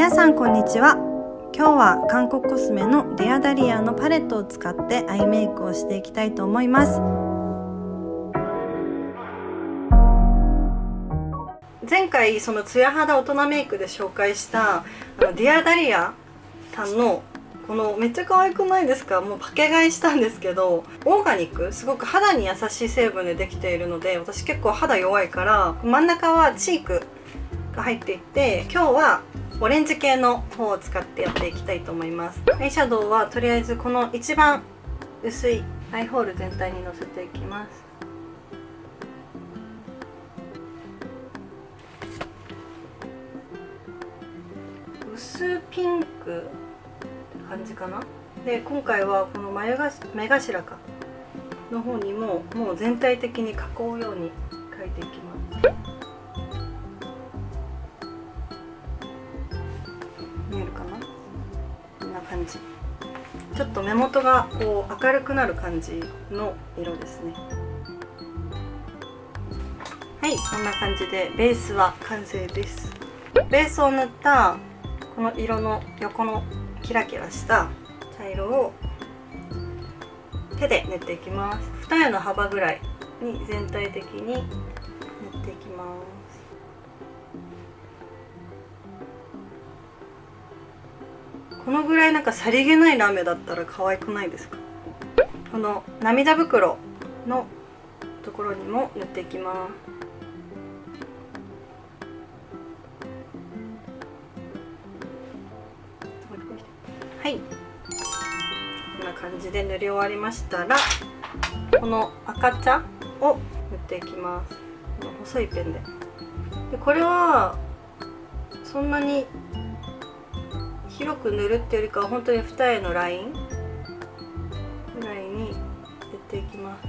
皆さんこんにちは。今日は韓国コスメのディアダリアのパレットを使ってアイメイクをしていきたいと思います。前回そのツヤ肌大人メイクで紹介したディアダリアさんのこのめっちゃ可愛くないですか？もうパケ買いしたんですけどオーガニックすごく肌に優しい成分でできているので私結構肌弱いから真ん中はチークが入っていて今日はオレンジ系の方を使ってやっていきたいと思います。アイシャドウはとりあえずこの一番薄いアイホール全体にのせていきます。薄ピンクって感じかな？で今回はこの眉が目頭かの方にももう全体的に囲うように描いていきます。ちょっと目元がこう明るくなる感じの色ですね。はいこんな感じでベースは完成です。ベースを塗ったこの色の横のキラキラした茶色を手で塗っていきます。二重の幅ぐらいに全体的に塗っていきます。このぐらいなんかさりげないラメだったら可愛くないですか？この涙袋のところにも塗っていきます。はい。こんな感じで塗り終わりましたらこの赤茶を塗っていきます。この細いペンで。でこれはそんなに広く塗るっていうよりかは本当に二重のライン？ぐらいに塗っていきます。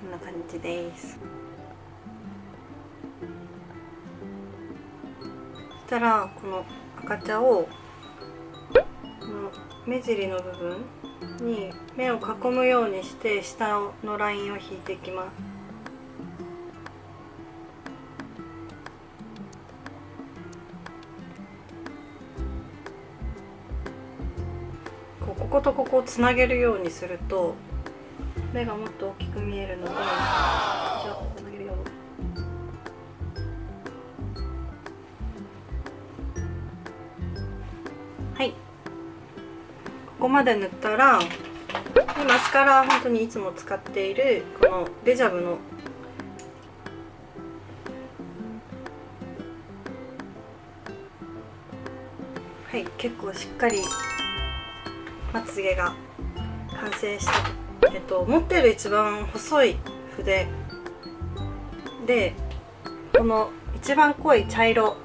こんな感じです。したらこの赤茶をこの目尻の部分に目を囲むようにして下のラインを引いていきます。こうこことここをつなげるようにすると目がもっと大きく見えるのでこまで塗ったらでマスカラは本当にいつも使っているこのデジャブのはい結構しっかりまつげが完成したえっと、持ってる一番細い筆。でこの一番濃い茶色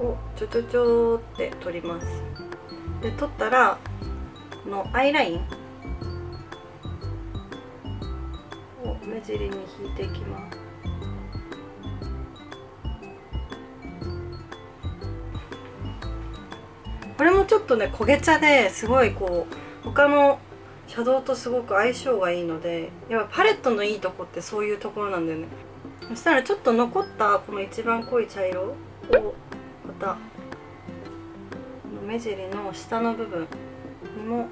をちょちょちょって取ります。で取ったらこのアイラインを目尻に引いていきます。これもちょっとね焦げ茶ですごいこう他のシャドウとすごく相性がいいのでやっぱパレットのいいとこってそういうところなんだよね。そしたらちょっと残ったこの一番濃い茶色をまた目尻の下の部分にも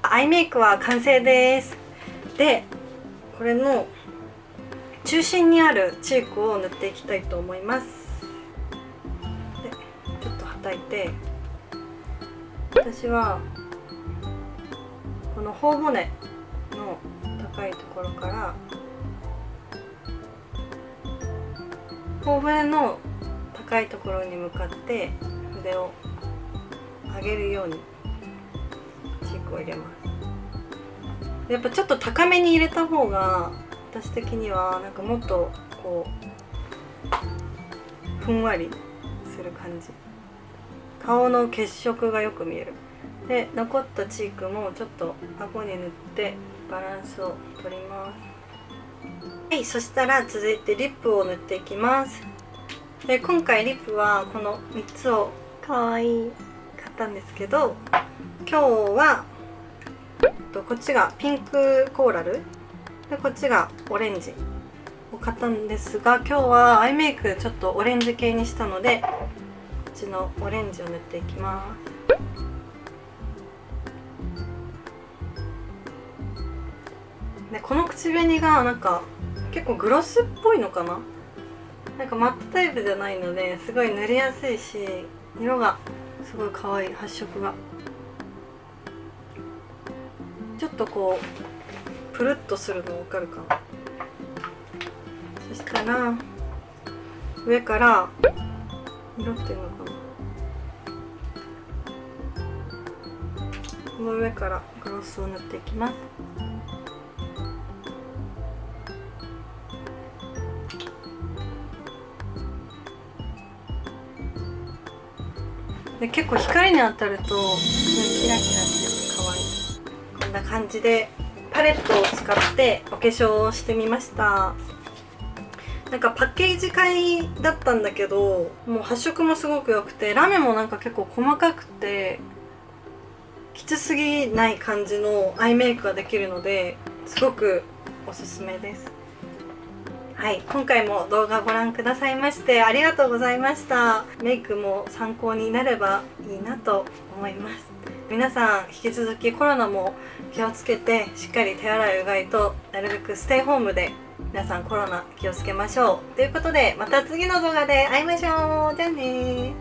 アイメイクは完成です。でこれの中心にあるチークを塗っていきたいと思います。でちょっとはたいて私はこの頬骨の高いところから頬骨の高いところに向かって筆を上げるようにチークを入れます。やっぱちょっと高めに入れた方が私的にはなんかもっとこうふんわりする感じ。顔の血色がよく見える。で残ったチークもちょっと顎に塗ってバランスを取ります。はいそしたら続いてリップを塗っていきます。で今回リップはこの3つをかわいい。買ったんですけど今日はこっちがピンクコーラルでこっちがオレンジを買ったんですが今日はアイメイクちょっとオレンジ系にしたのでこっちのオレンジを塗っていきます。でこの口紅がなんか結構グロスっぽいのかななんかマットタイプじゃないのですごい塗りやすいし色がすごい可愛い発色が。ちょっとこうプルッとするの分かるかな。そしたら上から色っていうのかな。この上からグロスを塗っていきます。で結構光に当たるとキラキラしてて可愛い。こんな感じでパレットを使ってお化粧をしてみました。なんかパッケージ買いだったんだけどもう発色もすごく良くてラメもなんか結構細かくてきつすぎない感じのアイメイクができるのですごくおすすめです。はい今回も動画ご覧くださいましてありがとうございました。メイクも参考になればいいなと思います。皆さん引き続きコロナも気をつけてしっかり手洗いうがいとなるべくステイホームで皆さんコロナ気をつけましょう。ということでまた次の動画で会いましょう。じゃあね